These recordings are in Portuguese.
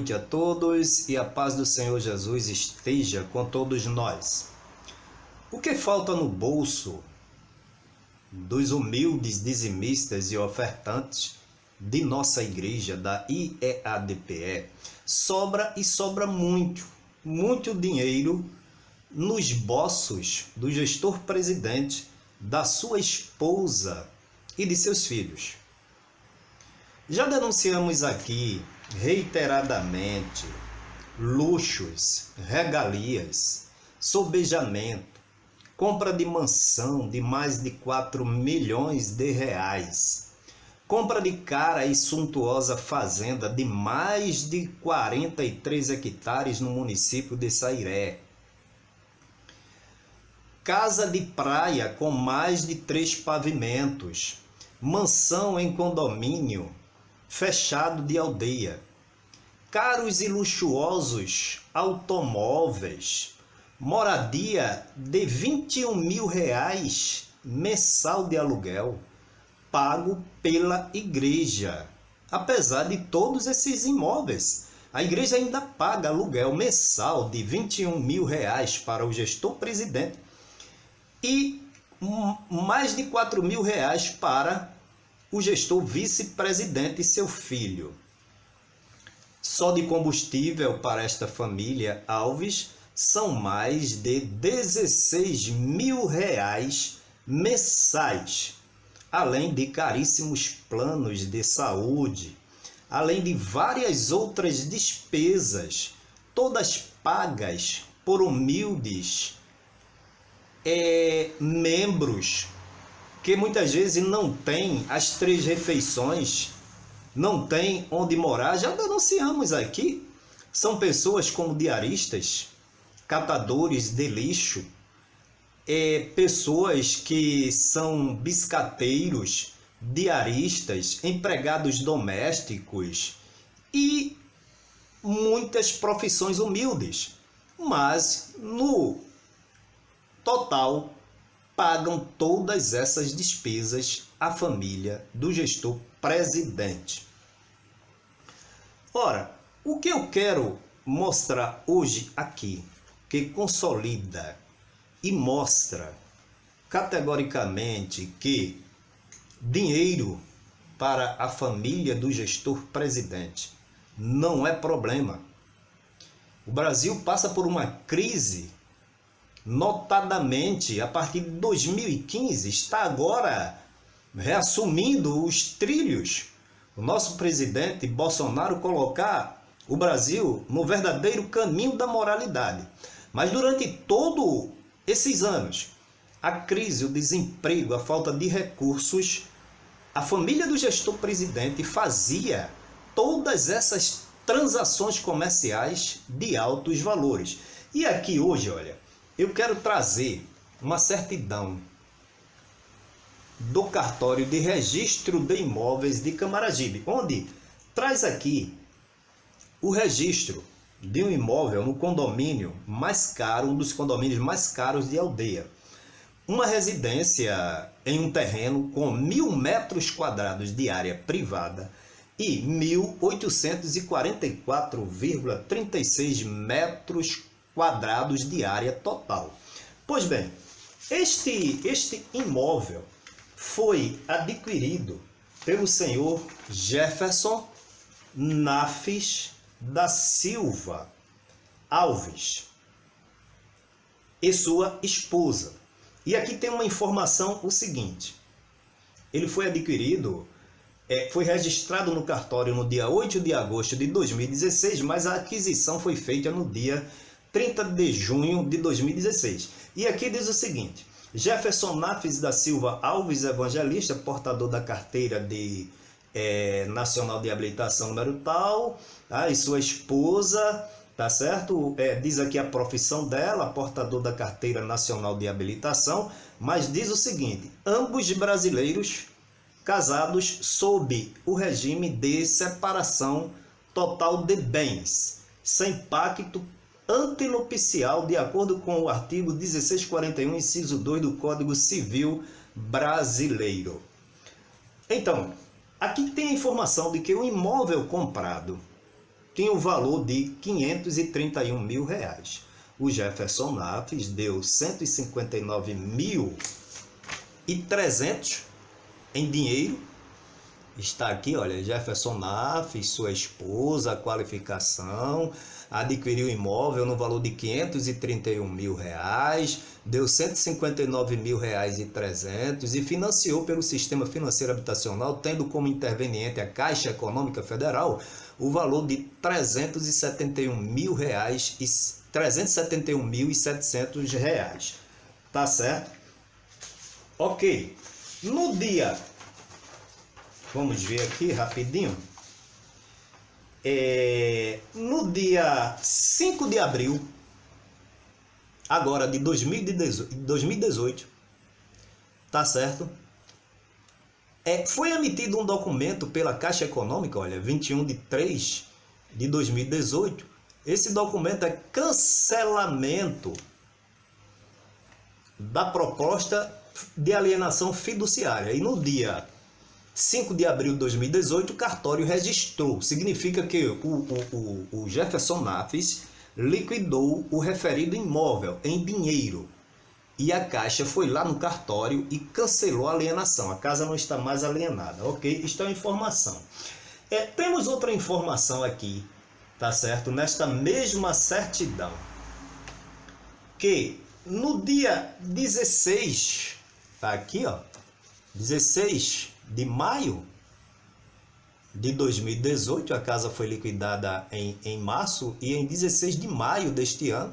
Noite a todos e a paz do Senhor Jesus esteja com todos nós. O que falta no bolso dos humildes dizimistas e ofertantes de nossa igreja, da IEADPE, sobra e sobra muito, muito dinheiro nos bolsos do gestor presidente, da sua esposa e de seus filhos. Já denunciamos aqui reiteradamente luxos, regalias, sobejamento, compra de mansão de mais de 4 milhões de reais, compra de cara e suntuosa fazenda de mais de 43 hectares no município de Sairé, casa de praia com mais de três pavimentos, mansão em condomínio fechado de aldeia, caros e luxuosos automóveis, moradia de 21 mil reais mensal de aluguel, pago pela igreja. Apesar de todos esses imóveis, a igreja ainda paga aluguel mensal de 21 mil reais para o gestor presidente e mais de 4 mil reais para o gestor vice-presidente e seu filho. Só de combustível para esta família Alves são mais de 16 mil reais mensais, além de caríssimos planos de saúde, além de várias outras despesas, todas pagas por humildes é, membros que muitas vezes não tem as três refeições, não tem onde morar, já denunciamos aqui. São pessoas como diaristas, catadores de lixo, é, pessoas que são biscateiros, diaristas, empregados domésticos e muitas profissões humildes. Mas no total pagam todas essas despesas a família do gestor presidente. Ora, o que eu quero mostrar hoje aqui, que consolida e mostra categoricamente que dinheiro para a família do gestor presidente não é problema. O Brasil passa por uma crise notadamente a partir de 2015, está agora reassumindo os trilhos. O nosso presidente Bolsonaro colocar o Brasil no verdadeiro caminho da moralidade. Mas durante todos esses anos, a crise, o desemprego, a falta de recursos, a família do gestor presidente fazia todas essas transações comerciais de altos valores. E aqui hoje, olha, eu quero trazer uma certidão do cartório de registro de imóveis de Camaragibe, onde traz aqui o registro de um imóvel no condomínio mais caro, um dos condomínios mais caros de aldeia. Uma residência em um terreno com mil metros quadrados de área privada e 1.844,36 metros quadrados de área total. Pois bem, este, este imóvel foi adquirido pelo senhor Jefferson Nafis da Silva Alves e sua esposa. E aqui tem uma informação o seguinte, ele foi adquirido, é, foi registrado no cartório no dia 8 de agosto de 2016, mas a aquisição foi feita no dia 30 de junho de 2016. E aqui diz o seguinte, Jefferson Nafes da Silva Alves Evangelista, portador da carteira de é, Nacional de Habilitação número tal, tá? e sua esposa, tá certo? É, diz aqui a profissão dela, portador da carteira nacional de habilitação, mas diz o seguinte, ambos brasileiros casados sob o regime de separação total de bens, sem pacto antinupcial de acordo com o artigo 1641, inciso 2 do Código Civil Brasileiro. Então, aqui tem a informação de que o imóvel comprado, tinha o valor de 531 mil reais. O Jefferson Naves deu 159 mil e 300 em dinheiro. Está aqui, olha, Jefferson Naves, sua esposa, qualificação, adquiriu imóvel no valor de 531 mil reais, deu 159 mil reais e 300 e financiou pelo Sistema Financeiro Habitacional, tendo como interveniente a Caixa Econômica Federal, o valor de 371 mil reais e 371 mil e 700 reais. Tá certo? Ok. No dia, vamos ver aqui rapidinho. É, no dia 5 de abril, agora de 2018, 2018 tá certo? É, foi emitido um documento pela Caixa Econômica, olha, 21 de 3 de 2018. Esse documento é cancelamento da proposta de alienação fiduciária. E no dia 5 de abril de 2018, o cartório registrou. Significa que o, o, o, Jefferson Naves liquidou o referido imóvel em dinheiro. E a Caixa foi lá no cartório e cancelou a alienação. A casa não está mais alienada, ok? Isto é uma informação. É, temos outra informação aqui, tá certo? Nesta mesma certidão. Que no dia 16, tá aqui, ó. 16 de maio de 2018, a casa foi liquidada em, em março, e em 16 de maio deste ano,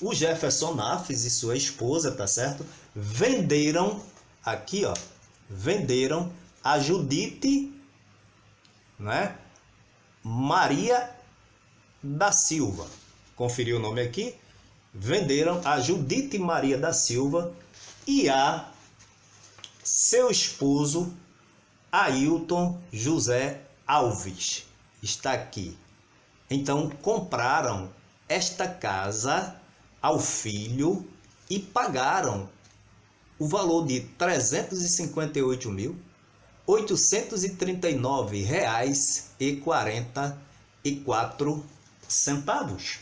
o Jefferson Naves e sua esposa, tá certo? Venderam, aqui ó, venderam a Judite, né? Maria da Silva. Conferiu o nome aqui? Venderam a Judite Maria da Silva e a seu esposo Ailton José Alves está aqui. Então compraram esta casa ao filho e pagaram o valor de 358.839 reais e 44 centavos.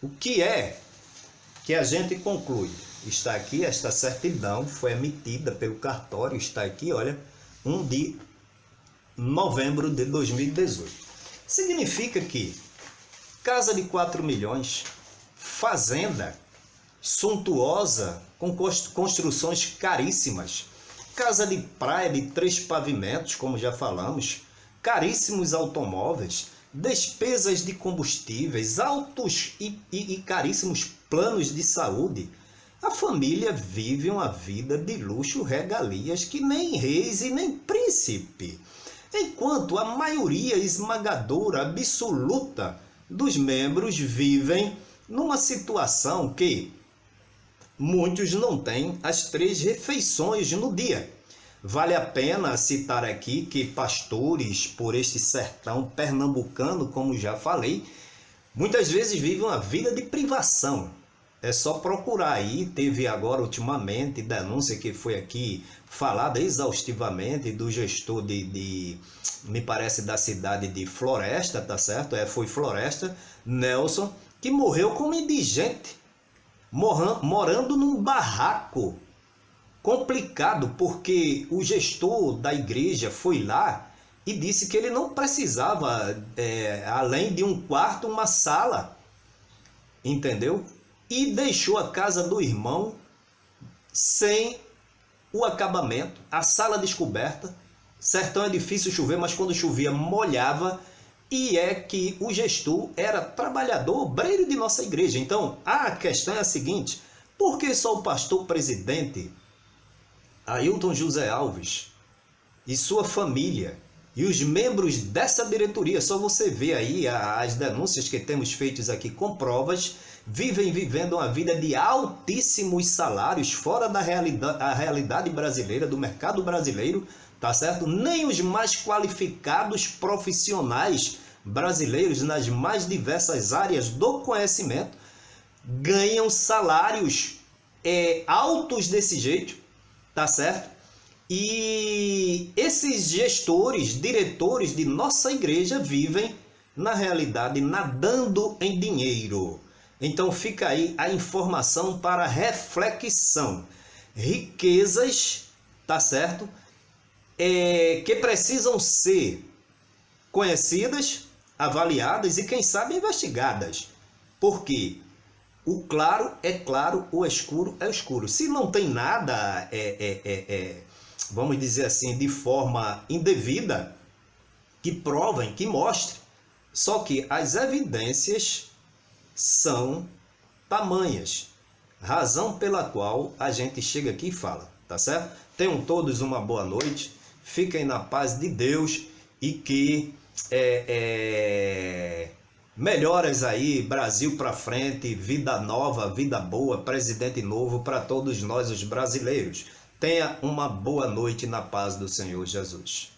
O que é que a gente conclui? Está aqui, esta certidão foi emitida pelo cartório, está aqui, olha, 1 de novembro de 2018. Significa que casa de 4 milhões, fazenda suntuosa, com construções caríssimas, casa de praia de três pavimentos, como já falamos, caríssimos automóveis, despesas de combustíveis, altos e, e, e caríssimos planos de saúde, a família vive uma vida de luxo regalias que nem reis e nem príncipe, enquanto a maioria esmagadora absoluta dos membros vivem numa situação que muitos não têm as três refeições no dia. Vale a pena citar aqui que pastores por este sertão pernambucano, como já falei, muitas vezes vivem uma vida de privação, é só procurar aí, teve agora ultimamente denúncia que foi aqui falada exaustivamente do gestor de, de, me parece da cidade de Floresta, tá certo? É, foi Floresta, Nelson, que morreu como indigente, morando num barraco complicado, porque o gestor da igreja foi lá e disse que ele não precisava, é, além de um quarto, uma sala, entendeu? E deixou a casa do irmão sem o acabamento, a sala descoberta. Sertão é difícil chover, mas quando chovia molhava. E é que o gestor era trabalhador, obreiro de nossa igreja. Então, a questão é a seguinte: por que só o pastor presidente, Ailton José Alves, e sua família, e os membros dessa diretoria, só você vê aí as denúncias que temos feitas aqui com provas, vivem vivendo uma vida de altíssimos salários fora da realidade, a realidade brasileira, do mercado brasileiro, tá certo? Nem os mais qualificados profissionais brasileiros nas mais diversas áreas do conhecimento ganham salários é, altos desse jeito, tá certo? E esses gestores, diretores de nossa igreja vivem, na realidade, nadando em dinheiro. Então fica aí a informação para reflexão. Riquezas, tá certo? É, que precisam ser conhecidas, avaliadas e, quem sabe, investigadas. Por quê? O claro é claro, o escuro é escuro. Se não tem nada, é, é, é, é, vamos dizer assim, de forma indevida, que provem, que mostrem. Só que as evidências são tamanhas. Razão pela qual a gente chega aqui e fala, tá certo? Tenham todos uma boa noite, fiquem na paz de Deus e que é, é Melhoras aí, Brasil para frente, vida nova, vida boa, presidente novo para todos nós os brasileiros. Tenha uma boa noite na paz do Senhor Jesus.